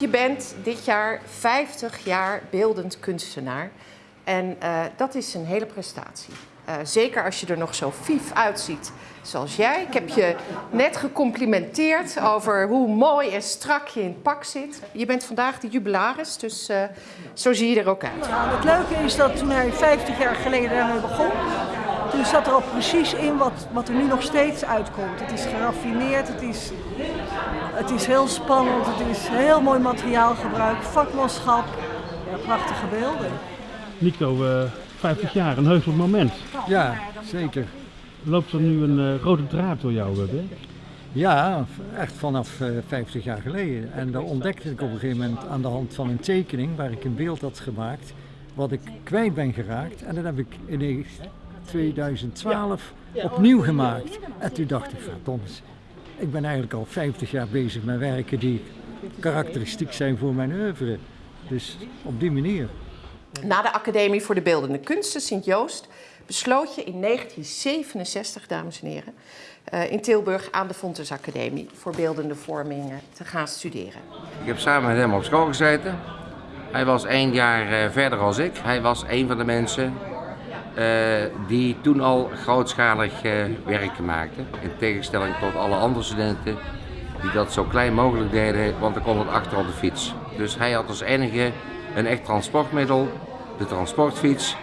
Je bent dit jaar 50 jaar beeldend kunstenaar. En uh, dat is een hele prestatie. Uh, zeker als je er nog zo vief uitziet zoals jij. Ik heb je net gecomplimenteerd over hoe mooi en strak je in het pak zit. Je bent vandaag de jubilaris, dus uh, zo zie je er ook uit. Nou, het leuke is dat toen hij 50 jaar geleden begon, toen zat er al precies in wat, wat er nu nog steeds uitkomt. Het is geraffineerd, het is, het is heel spannend, het is heel mooi materiaalgebruik, vakmanschap, ja, prachtige beelden. Nico, uh, 50 jaar, een heugelijk moment. Ja, zeker. Loopt er nu een uh, rode draad door jouw werk? Ja, echt vanaf uh, 50 jaar geleden. En daar ontdekte ik op een gegeven moment aan de hand van een tekening waar ik een beeld had gemaakt, wat ik kwijt ben geraakt. En dat heb ik in 2012 opnieuw gemaakt. En toen dacht ik, verdomme, ik ben eigenlijk al 50 jaar bezig met werken die karakteristiek zijn voor mijn oeuvre. Dus op die manier. Na de Academie voor de Beeldende Kunsten Sint-Joost besloot je in 1967, dames en heren, uh, in Tilburg aan de Fontes Academie voor beeldende vorming te gaan studeren. Ik heb samen met hem op school gezeten. Hij was één jaar uh, verder als ik. Hij was een van de mensen die toen al grootschalig werk maakten. In tegenstelling tot alle andere studenten die dat zo klein mogelijk deden, want dan kon het achter op de fiets. Dus hij had als enige een echt transportmiddel, de transportfiets,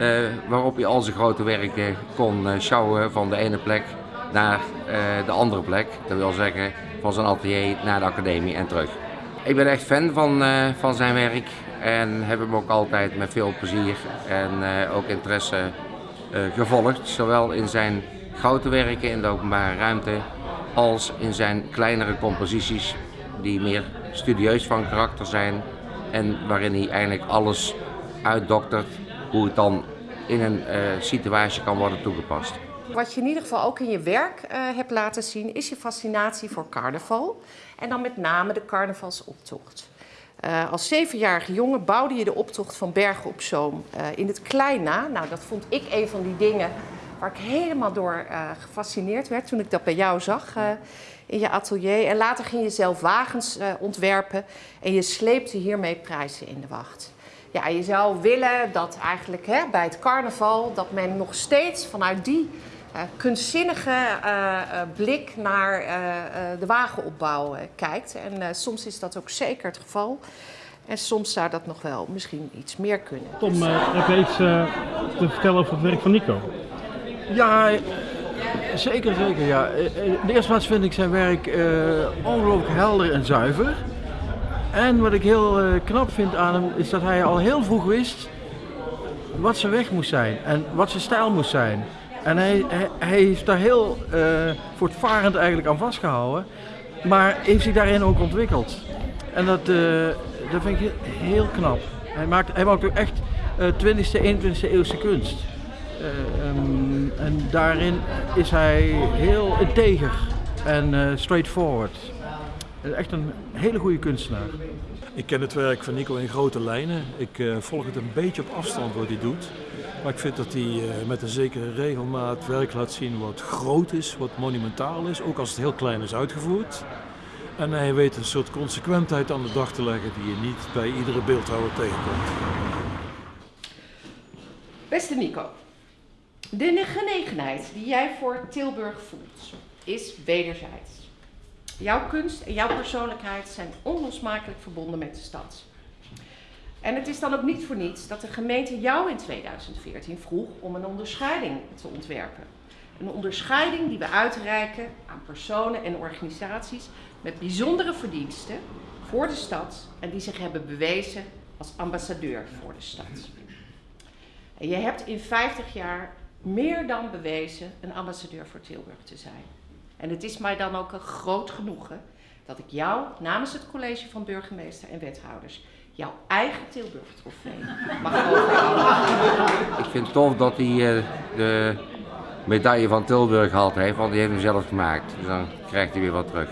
uh, waarop je al zijn grote werken kon sjouwen van de ene plek naar de andere plek. Dat wil zeggen van zijn atelier naar de academie en terug. Ik ben echt fan van, van zijn werk en heb hem ook altijd met veel plezier en ook interesse gevolgd. Zowel in zijn grote werken in de openbare ruimte als in zijn kleinere composities die meer studieus van karakter zijn en waarin hij eigenlijk alles uitdoktert hoe het dan in een uh, situatie kan worden toegepast. Wat je in ieder geval ook in je werk hebt laten zien is je fascinatie voor carnaval en dan met name de carnavalsoptocht. Uh, als zevenjarige jongen bouwde je de optocht van Bergen op Zoom in het klein na. Nou, dat vond ik een van die dingen waar ik helemaal door gefascineerd werd toen ik dat bij jou zag in je atelier. En later ging je zelf wagens ontwerpen en je sleepte hiermee prijzen in de wacht ja, je zou willen dat eigenlijk hè, bij het carnaval dat men nog steeds vanuit die kunstzinnige uh, uh, blik naar de wagenopbouw kijkt. En soms is dat ook zeker het geval. En soms zou dat nog wel misschien iets meer kunnen. Tom, heb je iets te vertellen over het werk van Nico? Ja, zeker, zeker. Ja. In de eerste plaats vind ik zijn werk ongelooflijk helder en zuiver. En wat ik heel uh, knap vind aan hem is dat hij al heel vroeg wist wat zijn weg moest zijn en wat zijn stijl moest zijn. En hij, hij, hij heeft daar heel uh, voortvarend eigenlijk aan vastgehouden, maar heeft zich daarin ook ontwikkeld. En dat, uh, dat vind ik heel knap. Hij maakt, hij maakt ook echt 20e, 21e eeuwse kunst. Um, en daarin is hij heel integer en straightforward. Echt een hele goede kunstenaar. Ik ken het werk van Nico in grote lijnen. Ik uh, volg het een beetje op afstand wat hij doet. Maar ik vind dat hij uh, met een zekere regelmaat werk laat zien wat groot is, wat monumentaal is, ook als het heel klein is uitgevoerd. En hij weet een soort consequentheid aan de dag te leggen die je niet bij iedere beeldhouwer tegenkomt. Beste Nico, de genegenheid die jij voor Tilburg voelt is wederzijds. Jouw kunst en jouw persoonlijkheid zijn onlosmakelijk verbonden met de stad. En het is dan ook niet voor niets dat de gemeente jou in 2014 vroeg om een onderscheiding te ontwerpen. Een onderscheiding die we uitreiken aan personen en organisaties met bijzondere verdiensten voor de stad en die zich hebben bewezen als ambassadeur voor de stad. En je hebt in 50 jaar meer dan bewezen een ambassadeur voor Tilburg te zijn. En het is mij dan ook een groot genoegen dat ik jou namens het college van burgemeester en wethouders jouw eigen Tilburg trofee mag overhandigen. Ik vind het tof dat hij uh, de medaille van Tilburg gehaald heeft, want die heeft hem zelf gemaakt. Dus dan krijgt hij weer wat terug.